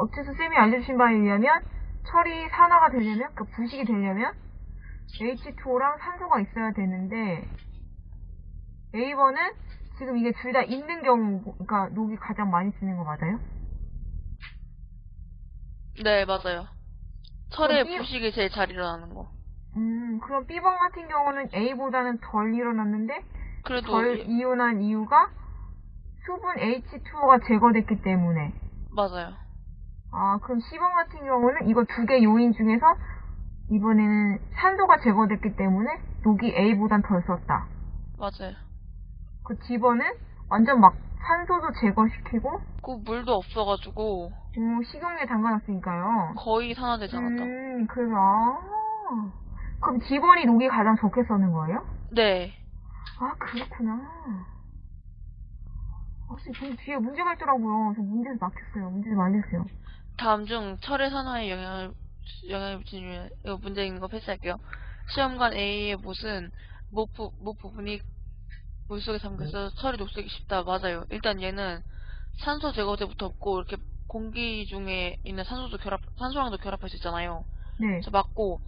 어째서 쌤이 알려주신 바에 의하면 철이 산화가 되려면, 그러니까 부식이 되려면 H2O랑 산소가 있어야 되는데 A번은 지금 이게 둘 다 있는 경우, 그러니까 녹이 가장 많이 쓰는 거 맞아요? 네, 맞아요. 철의 이- 부식이 제일 잘 일어나는 거. 음, 그럼 B번 같은 경우는 A보다는 덜 일어났는데 그래도 덜 이- 이온한 이유가 수분 H2O가 제거됐기 때문에 맞아요. 아, 그럼 C번 같은 경우는 이거 두 개 요인 중에서 이번에는 산소가 제거됐기 때문에 녹이 A보단 덜 썼다. 맞아요. 그 D번은 완전 막 산소도 제거시키고 그 물도 없어가지고 음, 식용유에 담가놨으니까요. 거의 산화되지 않았다. 음, 그래서 아, 그럼 D번이 녹이 가장 적게 써는 거예요? 네. 아, 그렇구나. 아, 쌤, 뒤에 문제가 있더라고요. 저 문제에서 막혔어요. 문제 좀 알려주세요. 다음 중 철의 산화에 영향을 영향을 미치는 이거 문제 있는 거 패스할게요. 시험관 A의 못은 못, 부, 못 부분이 물속에 잠겨서 철이 녹슬기 쉽다. 맞아요. 일단 얘는 산소 제거제부터 없고 이렇게 공기 중에 있는 산소도 결합 산소랑도 결합할 수 있잖아요. 네. 그래서 맞고